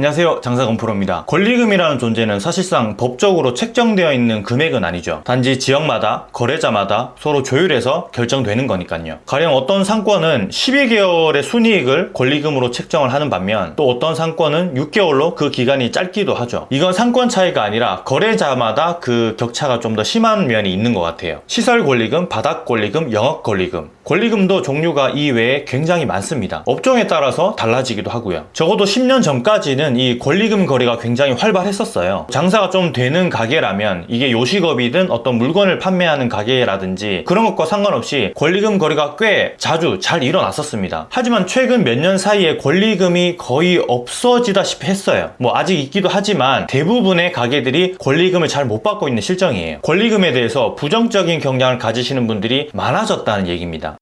안녕하세요. 장사건 프로입니다. 권리금이라는 존재는 사실상 법적으로 책정되어 있는 금액은 아니죠. 단지 지역마다 거래자마다 서로 조율해서 결정되는 거니까요. 가령 어떤 상권은 12개월의 순이익을 권리금으로 책정을 하는 반면 또 어떤 상권은 6개월로 그 기간이 짧기도 하죠. 이건 상권 차이가 아니라 거래자마다 그 격차가 좀 더 심한 면이 있는 것 같아요. 시설 권리금, 바닥 권리금, 영업 권리금. 권리금도 종류가 이외에 굉장히 많습니다. 업종에 따라서 달라지기도 하고요. 적어도 10년 전까지는 이 권리금 거래가 굉장히 활발했었어요. 장사가 좀 되는 가게라면 이게 요식업이든 어떤 물건을 판매하는 가게라든지 그런 것과 상관없이 권리금 거래가 꽤 자주 잘 일어났었습니다. 하지만 최근 몇 년 사이에 권리금이 거의 없어지다시피 했어요. 뭐 아직 있기도 하지만 대부분의 가게들이 권리금을 잘 못 받고 있는 실정이에요. 권리금에 대해서 부정적인 경향을 가지시는 분들이 많아졌다는 얘기입니다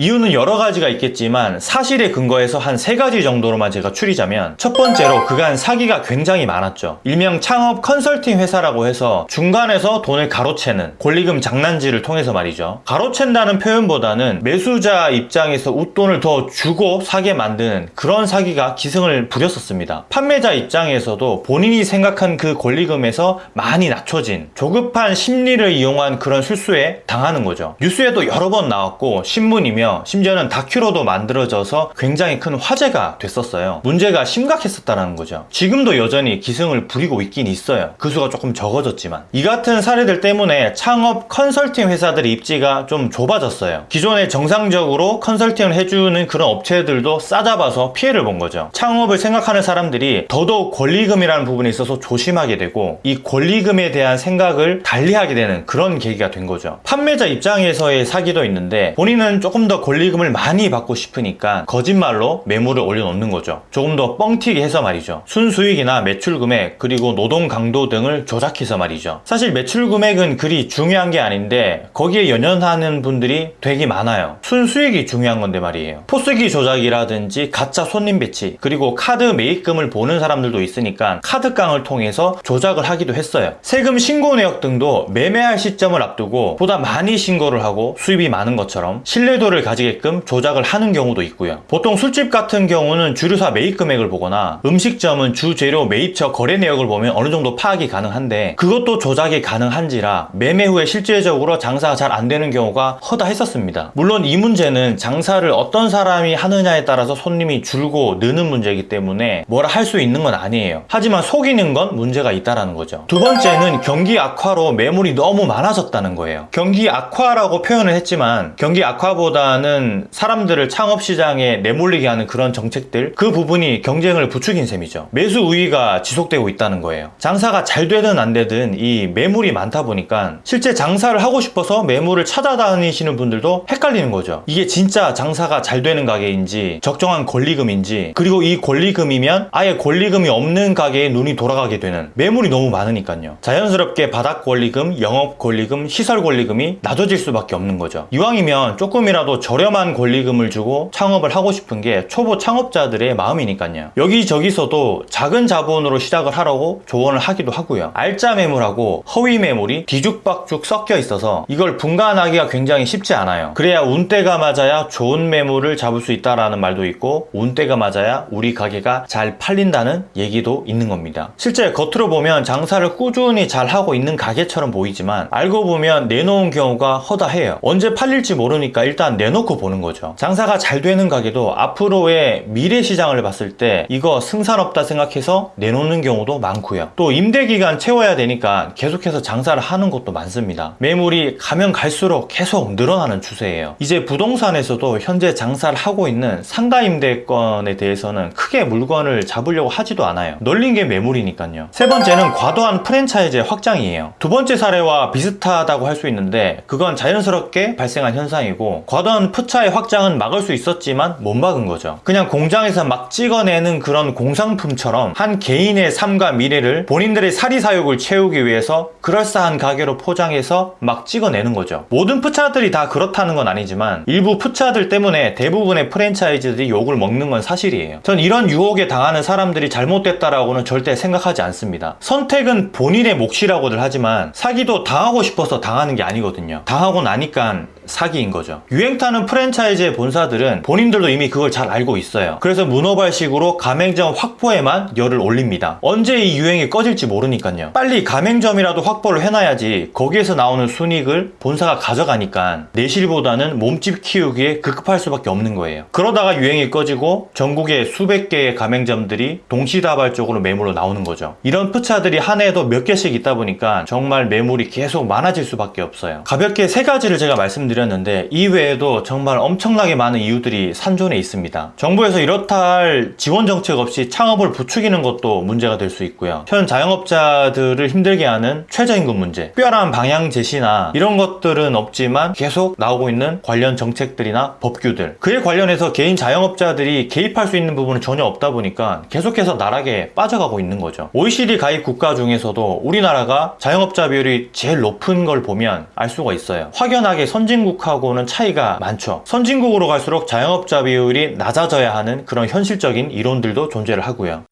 이유는 여러 가지가 있겠지만 사실에 근거해서 한 세 가지 정도로만 제가 추리자면 첫 번째로 그간 사기가 굉장히 많았죠. 일명 창업 컨설팅 회사라고 해서 중간에서 돈을 가로채는 권리금 장난질을 통해서 말이죠. 가로챈다는 표현보다는 매수자 입장에서 웃돈을 더 주고 사게 만드는 그런 사기가 기승을 부렸었습니다. 판매자 입장에서도 본인이 생각한 그 권리금에서 많이 낮춰진 조급한 심리를 이용한 그런 실수에 당하는 거죠. 뉴스에도 여러 번 나왔고 신문이며 심지어는 다큐로도 만들어져서 굉장히 큰 화제가 됐었어요. 문제가 심각했었다는 거죠. 지금도 여전히 기승을 부리고 있긴 있어요. 그 수가 조금 적어졌지만. 이 같은 사례들 때문에 창업 컨설팅 회사들의 입지가 좀 좁아졌어요. 기존에 정상적으로 컨설팅을 해주는 그런 업체들도 싸잡아서 피해를 본 거죠. 창업을 생각하는 사람들이 더더욱 권리금이라는 부분에 있어서 조심하게 되고 이 권리금에 대한 생각을 달리하게 되는 그런 계기가 된 거죠. 판매자 입장에서의 사기도 있는데 본인은 조금 더 권리금을 많이 받고 싶으니까 거짓말로 매물을 올려놓는 거죠. 조금 더 뻥튀기 해서 말이죠. 순수익이나 매출 금액 그리고 노동 강도 등을 조작해서 말이죠. 사실 매출 금액은 그리 중요한 게 아닌데 거기에 연연하는 분들이 되게 많아요. 순수익이 중요한 건데 말이에요. 포스기 조작이라든지 가짜 손님 배치 그리고 카드 매입금을 보는 사람들도 있으니까 카드깡을 통해서 조작을 하기도 했어요. 세금 신고 내역 등도 매매할 시점을 앞두고 보다 많이 신고를 하고 수입이 많은 것처럼 신뢰도를 가지게끔 조작을 하는 경우도 있고요. 보통 술집 같은 경우는 주류사 매입 금액을 보거나 음식점은 주재료 매입처 거래 내역을 보면 어느 정도 파악이 가능한데 그것도 조작이 가능한지라 매매 후에 실질적으로 장사가 잘 안 되는 경우가 허다했었습니다. 물론 이 문제는 장사를 어떤 사람이 하느냐에 따라서 손님이 줄고 느는 문제이기 때문에 뭐라 할 수 있는 건 아니에요. 하지만 속이는 건 문제가 있다는 거죠. 두 번째는 경기 악화로 매물이 너무 많아졌다는 거예요. 경기 악화라고 표현을 했지만 경기 악화보다 는 사람들을 창업시장에 내몰리게 하는 그런 정책들 그 부분이 경쟁을 부추긴 셈이죠. 매수 우위가 지속되고 있다는 거예요. 장사가 잘 되든 안 되든 이 매물이 많다 보니까 실제 장사를 하고 싶어서 매물을 찾아다니시는 분들도 헷갈리는 거죠. 이게 진짜 장사가 잘 되는 가게인지 적정한 권리금인지 그리고 이 권리금이면 아예 권리금이 없는 가게에 눈이 돌아가게 되는 매물이 너무 많으니까요. 자연스럽게 바닥 권리금, 영업 권리금, 시설 권리금이 낮아질 수밖에 없는 거죠. 이왕이면 조금이라도 저렴한 권리금을 주고 창업을 하고 싶은 게 초보 창업자들의 마음이니까요. 여기저기서도 작은 자본으로 시작을 하라고 조언을 하기도 하고요. 알짜 매물하고 허위 매물이 뒤죽박죽 섞여 있어서 이걸 분간하기가 굉장히 쉽지 않아요. 그래야 운때가 맞아야 좋은 매물을 잡을 수 있다는 말도 있고 운때가 맞아야 우리 가게가 잘 팔린다는 얘기도 있는 겁니다. 실제 겉으로 보면 장사를 꾸준히 잘 하고 있는 가게처럼 보이지만 알고 보면 내놓은 경우가 허다해요. 언제 팔릴지 모르니까 일단 내 놓고 보는 거죠. 장사가 잘 되는 가게도 앞으로의 미래 시장을 봤을 때 이거 승산 없다 생각해서 내놓는 경우도 많고요. 또 임대기간 채워야 되니까 계속해서 장사를 하는 것도 많습니다. 매물이 가면 갈수록 계속 늘어나는 추세예요. 이제 부동산에서도 현재 장사를 하고 있는 상가 임대권에 대해서는 크게 물건을 잡으려고 하지도 않아요. 널린 게 매물이니까요. 세 번째는 과도한 프랜차이즈 확장이에요. 두 번째 사례와 비슷하다고 할 수 있는데 그건 자연스럽게 발생한 현상이고 과도한 푸차의 확장은 막을 수 있었지만 못 막은 거죠. 그냥 공장에서 막 찍어내는 그런 공상품처럼 한 개인의 삶과 미래를 본인들의 사리사욕을 채우기 위해서 그럴싸한 가게로 포장해서 막 찍어내는 거죠. 모든 푸차들이 다 그렇다는 건 아니지만 일부 푸차들 때문에 대부분의 프랜차이즈들이 욕을 먹는 건 사실이에요. 전 이런 유혹에 당하는 사람들이 잘못됐다라고는 절대 생각하지 않습니다. 선택은 본인의 몫이라고들 하지만 사기도 당하고 싶어서 당하는 게 아니거든요. 당하고 나니까 사기인 거죠. 유행타는 프랜차이즈의 본사들은 본인들도 이미 그걸 잘 알고 있어요. 그래서 문어발식으로 가맹점 확보에만 열을 올립니다. 언제 이 유행이 꺼질지 모르니까요. 빨리 가맹점이라도 확보를 해놔야지 거기에서 나오는 순익을 본사가 가져가니까 내실보다는 몸집 키우기에 급급할 수밖에 없는 거예요. 그러다가 유행이 꺼지고 전국에 수백 개의 가맹점들이 동시다발적으로 매물로 나오는 거죠. 이런 푸차들이 한 해에도 몇 개씩 있다 보니까 정말 매물이 계속 많아질 수밖에 없어요. 가볍게 세 가지를 제가 말씀드렸 는데 이외에도 정말 엄청나게 많은 이유들이 산존에 있습니다. 정부에서 이렇다 할 지원 정책 없이 창업을 부추기는 것도 문제가 될 수 있고요. 현 자영업자들을 힘들게 하는 최저임금 문제, 특별한 방향 제시나 이런 것들은 없지만 계속 나오고 있는 관련 정책들이나 법규들 그에 관련해서 개인 자영업자들이 개입할 수 있는 부분은 전혀 없다 보니까 계속해서 나락에 빠져가고 있는 거죠. OECD 가입 국가 중에서도 우리나라가 자영업자 비율이 제일 높은 걸 보면 알 수가 있어요. 확연하게 선진국하고는 차이가 많죠. 선진국으로 갈수록 자영업자 비율이 낮아져야 하는 그런 현실적인 이론들도 존재를 하고요.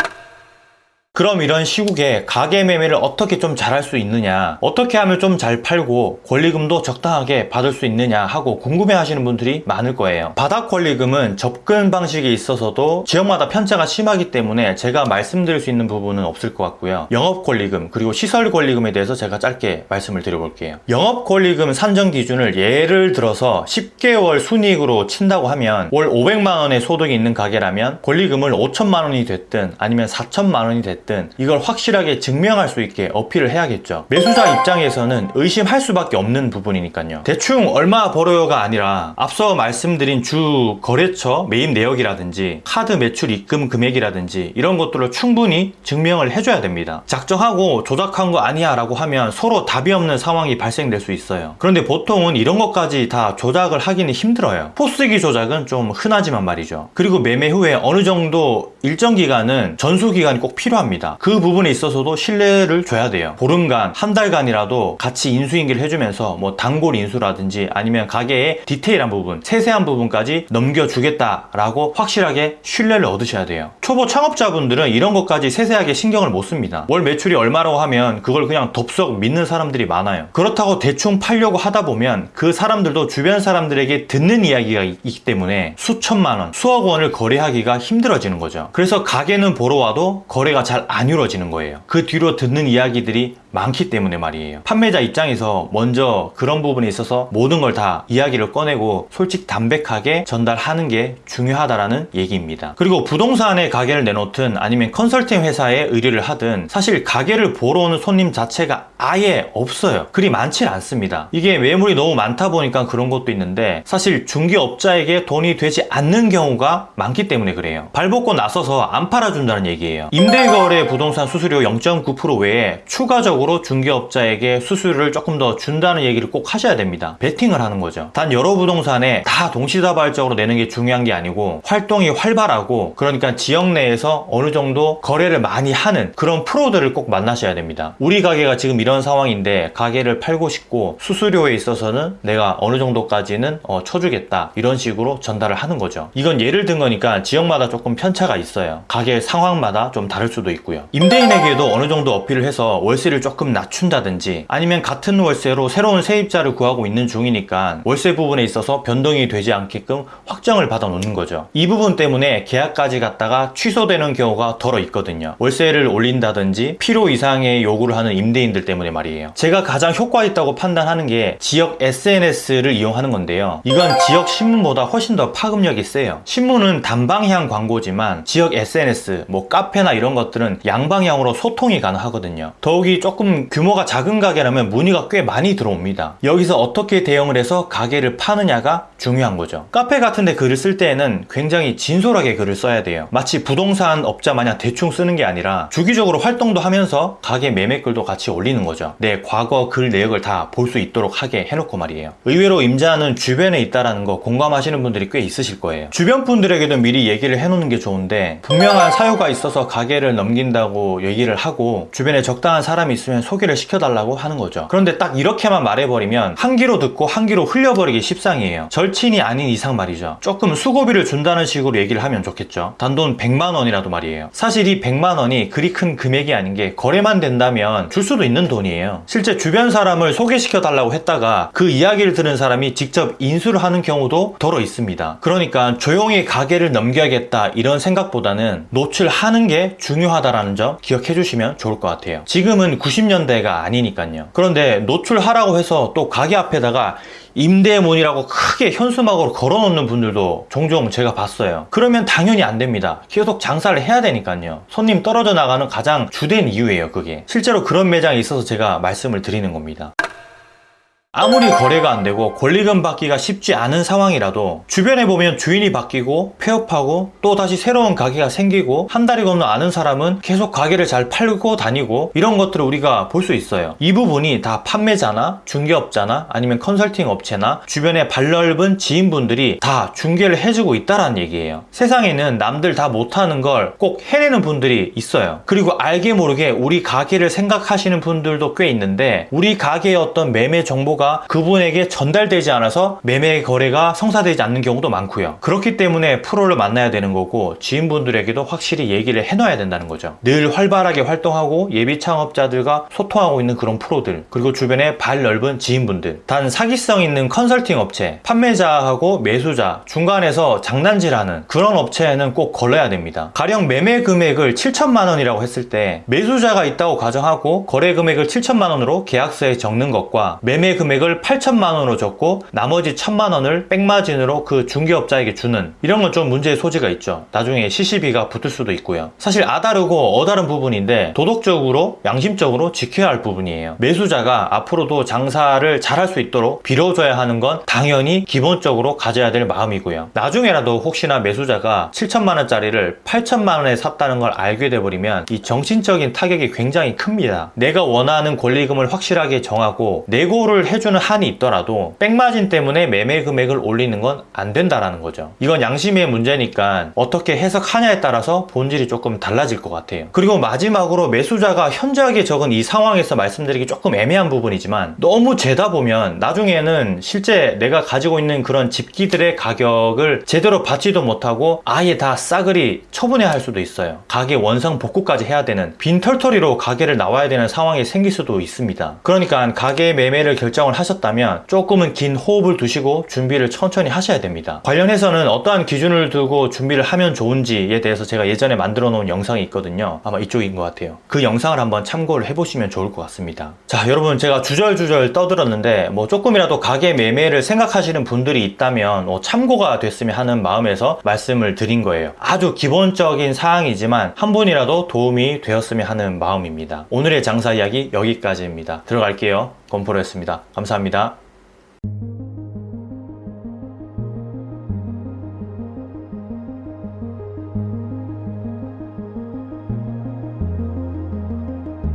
그럼 이런 시국에 가계 매매를 어떻게 좀 잘할 수 있느냐 어떻게 하면 좀 잘 팔고 권리금도 적당하게 받을 수 있느냐 하고 궁금해 하시는 분들이 많을 거예요. 바닥 권리금은 접근 방식에 있어서도 지역마다 편차가 심하기 때문에 제가 말씀드릴 수 있는 부분은 없을 것 같고요. 영업 권리금 그리고 시설 권리금에 대해서 제가 짧게 말씀을 드려볼게요. 영업 권리금 산정 기준을 예를 들어서 10개월 순이익으로 친다고 하면 월 500만 원의 소득이 있는 가게라면 권리금을 5천만 원이 됐든 아니면 4천만 원이 됐든 됐든 이걸 확실하게 증명할 수 있게 어필을 해야겠죠. 매수자 입장에서는 의심할 수밖에 없는 부분이니까요. 대충 얼마 벌어요가 아니라 앞서 말씀드린 주 거래처 매입 내역이라든지 카드 매출 입금 금액이라든지 이런 것들을 충분히 증명을 해줘야 됩니다. 작정하고 조작한 거 아니야 라고 하면 서로 답이 없는 상황이 발생될 수 있어요. 그런데 보통은 이런 것까지 다 조작을 하기는 힘들어요. 포스기 조작은 좀 흔하지만 말이죠. 그리고 매매 후에 어느 정도 일정 기간은 전수 기간이 꼭 필요합니다. 합니다. 그 부분에 있어서도 신뢰를 줘야 돼요. 보름간, 한 달간이라도 같이 인수인계를 해주면서 뭐 단골 인수라든지 아니면 가게의 디테일한 부분, 세세한 부분까지 넘겨주겠다라고 확실하게 신뢰를 얻으셔야 돼요. 초보 창업자분들은 이런 것까지 세세하게 신경을 못 씁니다. 월 매출이 얼마라고 하면 그걸 그냥 덥석 믿는 사람들이 많아요. 그렇다고 대충 팔려고 하다 보면 그 사람들도 주변 사람들에게 듣는 이야기가 있기 때문에 수천만 원, 수억 원을 거래하기가 힘들어지는 거죠. 그래서 가게는 보러 와도 거래가 잘 안 이루어지는 거예요. 그 뒤로 듣는 이야기들이 많기 때문에 말이에요. 판매자 입장에서 먼저 그런 부분에 있어서 모든 걸 다 이야기를 꺼내고 솔직 담백하게 전달하는 게 중요하다라는 얘기입니다. 그리고 부동산에 가게를 내놓든 아니면 컨설팅 회사에 의뢰를 하든 사실 가게를 보러 오는 손님 자체가 아예 없어요. 그리 많진 않습니다. 이게 매물이 너무 많다 보니까 그런 것도 있는데 사실 중개업자에게 돈이 되지 않는 경우가 많기 때문에 그래요. 발벗고 나서서 안 팔아준다는 얘기예요. 임대거래 부동산 수수료 0.9% 외에 추가적으로 중개업자에게 수수료를 조금 더 준다는 얘기를 꼭 하셔야 됩니다. 베팅을 하는 거죠. 단 여러 부동산에 다 동시다발적으로 내는 게 중요한 게 아니고 활동이 활발하고 그러니까 지역 내에서 어느 정도 거래를 많이 하는 그런 프로들을 꼭 만나셔야 됩니다. 우리 가게가 지금 이런 상황인데 가게를 팔고 싶고 수수료에 있어서는 내가 어느 정도까지는 어, 쳐주겠다 이런 식으로 전달을 하는 거죠. 이건 예를 든 거니까 지역마다 조금 편차가 있어요. 가게 상황마다 좀 다를 수도 있고요. 임대인에게도 어느 정도 어필을 해서 월세를 조금 낮춘다든지 아니면 같은 월세로 새로운 세입자를 구하고 있는 중이니까 월세 부분에 있어서 변동이 되지 않게끔 확정을 받아 놓는 거죠. 이 부분 때문에 계약까지 갔다가 취소되는 경우가 덜어 있거든요. 월세를 올린다든지 필요 이상의 요구를 하는 임대인들 때문에 말이에요. 제가 가장 효과 있다고 판단하는 게 지역 SNS를 이용하는 건데요. 이건 지역 신문보다 훨씬 더 파급력이 세요. 신문은 단방향 광고지만 지역 SNS, 뭐 카페나 이런 것들은 양방향으로 소통이 가능하거든요. 더욱이 조금 규모가 작은 가게라면 문의가 꽤 많이 들어옵니다. 여기서 어떻게 대응을 해서 가게를 파느냐가 중요한 거죠. 카페 같은데 글을 쓸 때에는 굉장히 진솔하게 글을 써야 돼요. 마치 부동산 업자 마냥 대충 쓰는 게 아니라 주기적으로 활동도 하면서 가게 매매 글도 같이 올리는 거죠. 내 과거 글 내역을 다 볼 수 있도록 하게 해놓고 말이에요. 의외로 임자는 주변에 있다라는 거 공감하시는 분들이 꽤 있으실 거예요. 주변 분들에게도 미리 얘기를 해놓는 게 좋은데 분명한 사유가 있어서 가게를 넘긴다고 얘기를 하고 주변에 적당한 사람이 있으면 있으면 소개를 시켜달라고 하는 거죠. 그런데 딱 이렇게만 말해버리면 한 귀로 듣고 한 귀로 흘려버리기 십상이에요. 절친이 아닌 이상 말이죠. 조금 수고비를 준다는 식으로 얘기를 하면 좋겠죠. 단돈 100만 원이라도 말이에요. 사실 이 100만 원이 그리 큰 금액이 아닌 게 거래만 된다면 줄 수도 있는 돈이에요. 실제 주변 사람을 소개시켜 달라고 했다가 그 이야기를 들은 사람이 직접 인수를 하는 경우도 더러 있습니다. 그러니까 조용히 가게를 넘겨야겠다 이런 생각보다는 노출하는 게 중요하다라는 점 기억해 주시면 좋을 것 같아요. 지금은 90 년대가 아니니까요. 그런데 노출하라고 해서 또 가게 앞에다가 임대문이라고 크게 현수막으로 걸어놓는 분들도 종종 제가 봤어요. 그러면 당연히 안 됩니다. 계속 장사를 해야 되니까요. 손님 떨어져 나가는 가장 주된 이유예요, 그게. 실제로 그런 매장이 있어서 제가 말씀을 드리는 겁니다. 아무리 거래가 안 되고 권리금 받기가 쉽지 않은 상황이라도 주변에 보면 주인이 바뀌고 폐업하고 또 다시 새로운 가게가 생기고 한 달이 건너 아는 사람은 계속 가게를 잘 팔고 다니고 이런 것들을 우리가 볼 수 있어요. 이 부분이 다 판매자나 중개업자나 아니면 컨설팅 업체나 주변에 발 넓은 지인분들이 다 중개를 해주고 있다라는 얘기예요. 세상에는 남들 다 못하는 걸 꼭 해내는 분들이 있어요. 그리고 알게 모르게 우리 가게를 생각하시는 분들도 꽤 있는데 우리 가게의 어떤 매매 정보가 그분에게 전달되지 않아서 매매 거래가 성사되지 않는 경우도 많고요. 그렇기 때문에 프로를 만나야 되는 거고 지인분들에게도 확실히 얘기를 해놔야 된다는 거죠. 늘 활발하게 활동하고 예비 창업자들과 소통하고 있는 그런 프로들 그리고 주변에 발 넓은 지인분들 단 사기성 있는 컨설팅 업체 판매자하고 매수자 중간에서 장난질하는 그런 업체에는 꼭 걸러야 됩니다. 가령 매매 금액을 7천만 원이라고 했을 때 매수자가 있다고 가정하고 거래 금액을 7천만 원으로 계약서에 적는 것과 매매 금액 금액을 8천만 원으로 적고 나머지 1천만 원을 백마진으로 그 중개업자에게 주는 이런 건 좀 문제의 소지가 있죠. 나중에 시시비가 붙을 수도 있고요. 사실 아다르고 어다른 부분인데 도덕적으로 양심적으로 지켜야 할 부분이에요. 매수자가 앞으로도 장사를 잘할 수 있도록 빌어줘야 하는 건 당연히 기본적으로 가져야 될 마음이고요. 나중에라도 혹시나 매수자가 7천만 원짜리를 8천만 원에 샀다는 걸 알게 돼버리면 이 정신적인 타격이 굉장히 큽니다. 내가 원하는 권리금을 확실하게 정하고 내고를 해주 해주는 한이 있더라도 백마진 때문에 매매 금액을 올리는 건 안 된다라는 거죠. 이건 양심의 문제니까 어떻게 해석하냐에 따라서 본질이 조금 달라질 것 같아요. 그리고 마지막으로 매수자가 현저하게 적은 이 상황에서 말씀드리기 조금 애매한 부분이지만 너무 재다 보면 나중에는 실제 내가 가지고 있는 그런 집기들의 가격을 제대로 받지도 못하고 아예 다 싸그리 처분해야 할 수도 있어요. 가게 원상 복구까지 해야 되는 빈털터리로 가게를 나와야 되는 상황이 생길 수도 있습니다. 그러니까 가게 매매를 결정 을 하셨다면 조금은 긴 호흡을 두시고 준비를 천천히 하셔야 됩니다. 관련해서는 어떠한 기준을 두고 준비를 하면 좋은지에 대해서 제가 예전에 만들어 놓은 영상이 있거든요. 아마 이쪽인 것 같아요. 그 영상을 한번 참고를 해보시면 좋을 것 같습니다. 자, 여러분 제가 주절주절 떠들었는데 뭐 조금이라도 가게 매매를 생각하시는 분들이 있다면 뭐 참고가 됐으면 하는 마음에서 말씀을 드린 거예요. 아주 기본적인 사항이지만 한 분이라도 도움이 되었으면 하는 마음입니다. 오늘의 장사 이야기 여기까지입니다. 들어갈게요. 건프로였습니다. 감사합니다.